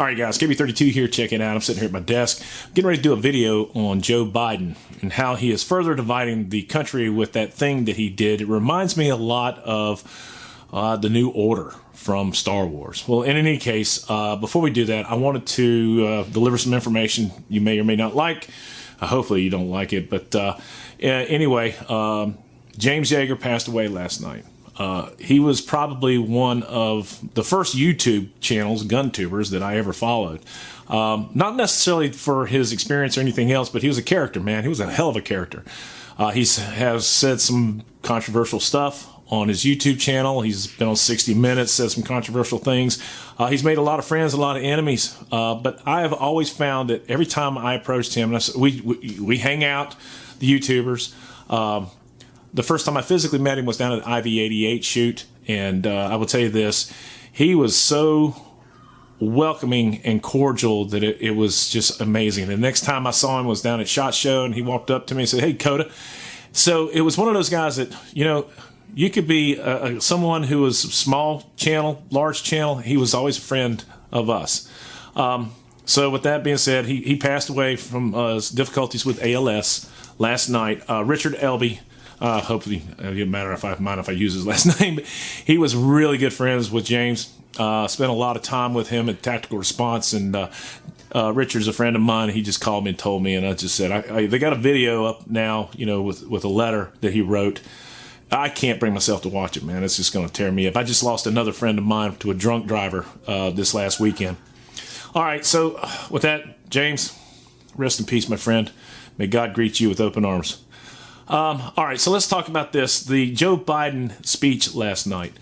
All right, guys, KB32 here. Check it out. I'm sitting here at my desk, I'm getting ready to do a video on Joe Biden and how he is further dividing the country with that thing that he did. It reminds me a lot of uh, the New Order from Star Wars. Well, in any case, uh, before we do that, I wanted to uh, deliver some information you may or may not like. Uh, hopefully, you don't like it. But uh, anyway, um, James Yeager passed away last night. Uh, he was probably one of the first YouTube channels, gun tubers, that I ever followed. Um, not necessarily for his experience or anything else, but he was a character, man. He was a hell of a character. Uh, he has said some controversial stuff on his YouTube channel. He's been on 60 Minutes, said some controversial things. Uh, he's made a lot of friends, a lot of enemies. Uh, but I have always found that every time I approached him, I, we, we, we hang out, the YouTubers. Um, the first time I physically met him was down at IV88 shoot, and uh, I will tell you this: he was so welcoming and cordial that it, it, was just amazing. The next time I saw him was down at Shot Show, and he walked up to me and said, "Hey, Coda." So it was one of those guys that you know you could be a, a, someone who was small channel, large channel. He was always a friend of us. Um, so with that being said, he, he passed away from uh, difficulties with ALS last night. Uh, Richard Elby uh, hopefully, it doesn't matter if I mind if I use his last name. He was really good friends with James. Uh, spent a lot of time with him at Tactical Response, and uh, uh, Richard's a friend of mine. He just called me and told me, and I just said, I, I, they got a video up now, you know, with with a letter that he wrote. I can't bring myself to watch it, man. It's just going to tear me up. I just lost another friend of mine to a drunk driver uh, this last weekend. All right, so with that, James, rest in peace, my friend. May God greet you with open arms. Um, all right, so let's talk about this. The Joe Biden speech last night.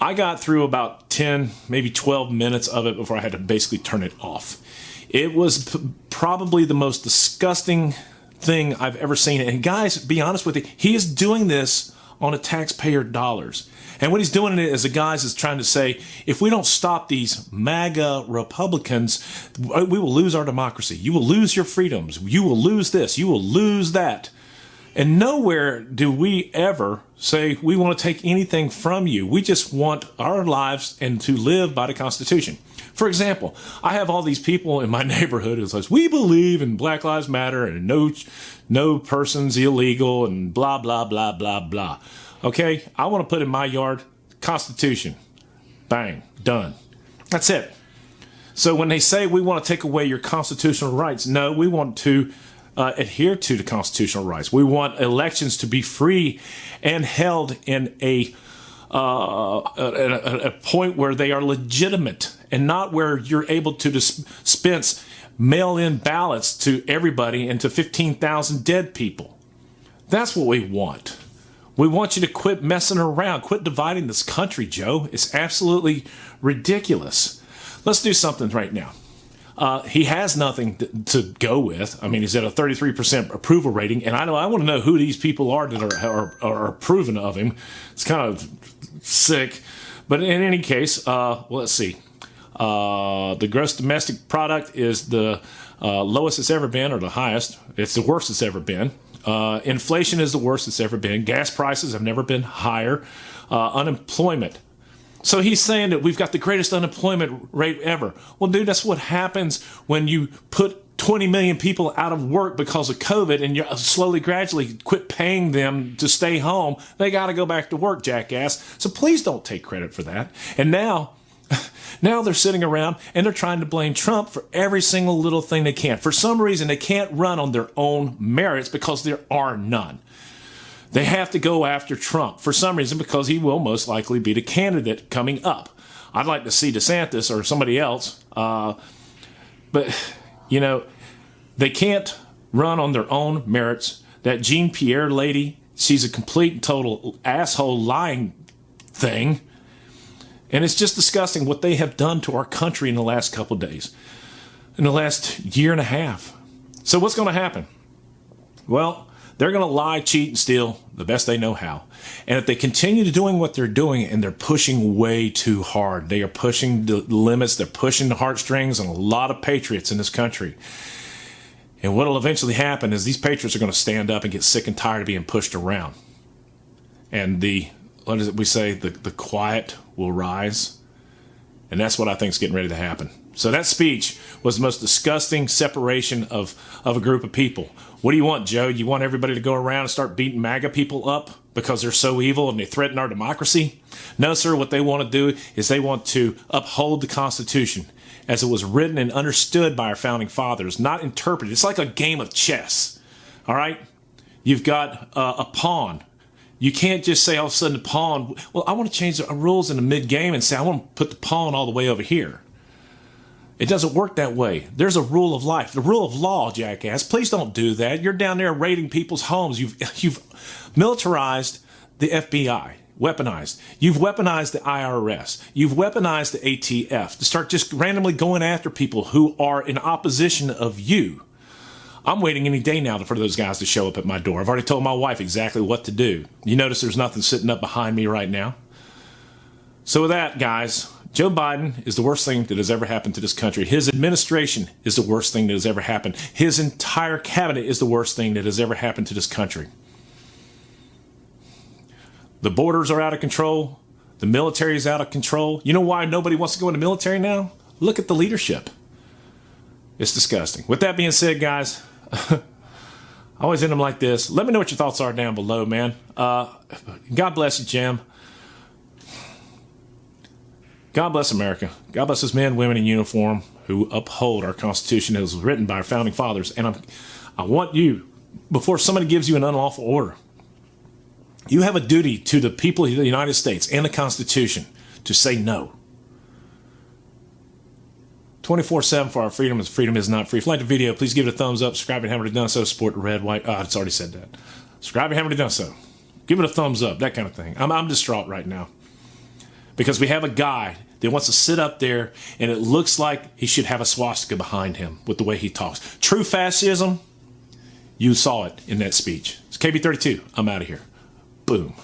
I got through about 10, maybe 12 minutes of it before I had to basically turn it off. It was probably the most disgusting thing I've ever seen. And guys, be honest with you, he is doing this on a taxpayer dollars. And what he's doing it as a guys is trying to say, if we don't stop these MAGA Republicans, we will lose our democracy. You will lose your freedoms. You will lose this. You will lose that. And nowhere do we ever say we want to take anything from you. We just want our lives and to live by the Constitution. For example, I have all these people in my neighborhood who says we believe in Black Lives Matter and no no person's illegal and blah blah blah blah blah. Okay, I want to put in my yard Constitution. Bang, done. That's it. So when they say we want to take away your constitutional rights, no, we want to uh, adhere to the constitutional rights. We want elections to be free and held in a uh, a, a, point where they are legitimate and not where you're able to dispense mail-in ballots to everybody and to 15,000 dead people. That's what we want. We want you to quit messing around, quit dividing this country, Joe. It's absolutely ridiculous. Let's do something right now. Uh, he has nothing to, to, go with. I mean, he's at a 33% approval rating, and I know I want to know who these people are that are, are, are approving of him. It's kind of sick. But in any case, uh, well, let's see. Uh, the gross domestic product is the uh, lowest it's ever been, or the highest. It's the worst it's ever been. Uh, inflation is the worst it's ever been. Gas prices have never been higher. Uh, unemployment so he's saying that we've got the greatest unemployment rate ever. Well, dude, that's what happens when you put 20 million people out of work because of COVID and you slowly, gradually quit paying them to stay home. They got to go back to work, jackass. So please don't take credit for that. And now, now they're sitting around and they're trying to blame Trump for every single little thing they can. For some reason, they can't run on their own merits because there are none. They have to go after Trump for some reason because he will most likely be the candidate coming up. I'd like to see DeSantis or somebody else, uh, but you know they can't run on their own merits. That Jean Pierre lady, she's a complete and total asshole lying thing. And it's just disgusting what they have done to our country in the last couple days, in the last year and a half. So, what's going to happen? Well, they're going to lie, cheat, and steal the best they know how. And if they continue to doing what they're doing and they're pushing way too hard, they are pushing the limits, they're pushing the heartstrings on a lot of patriots in this country. And what will eventually happen is these patriots are going to stand up and get sick and tired of being pushed around. And the, what is it we say, the, the quiet will rise And that's what I think is getting ready to happen. So that speech was the most disgusting separation of, of a group of people. What do you want, Joe? You want everybody to go around and start beating MAGA people up because they're so evil and they threaten our democracy? No, sir. What they want to do is they want to uphold the Constitution as it was written and understood by our founding fathers, not interpreted. It's like a game of chess. All right? You've got uh, a pawn. You can't just say all of a sudden the pawn, well, I want to change the rules in the mid game and say, I want to put the pawn all the way over here. It doesn't work that way. There's a rule of life, the rule of law, jackass. Please don't do that. You're down there raiding people's homes. You've you've militarized the FBI, weaponized. You've weaponized the IRS. You've weaponized the ATF to start just randomly going after people who are in opposition of you. I'm waiting any day now for those guys to show up at my door. I've already told my wife exactly what to do. You notice there's nothing sitting up behind me right now. So with that, guys, Joe Biden is the worst thing that has ever happened to this country. His administration is the worst thing that has ever happened. His entire cabinet is the worst thing that has ever happened to this country. The borders are out of control. The military is out of control. You know why nobody wants to go in the military now? Look at the leadership. It's disgusting. With that being said, guys, I always end them like this. Let me know what your thoughts are down below, man. Uh, God bless you, Jim. God bless America. God bless men, women in uniform who uphold our Constitution as written by our founding fathers. And I'm, I want you, before somebody gives you an unlawful order, you have a duty to the people of the United States and the Constitution to say no. 24 7 for our freedom is freedom is not free. If you like the video, please give it a thumbs up. Subscribe if you haven't already done so. Support red, white. Oh, it's already said that. Subscribe if you haven't already done so. Give it a thumbs up, that kind of thing. I'm, I'm distraught right now because we have a guy that wants to sit up there and it looks like he should have a swastika behind him with the way he talks. True fascism, you saw it in that speech. It's KB32. I'm out of here. Boom.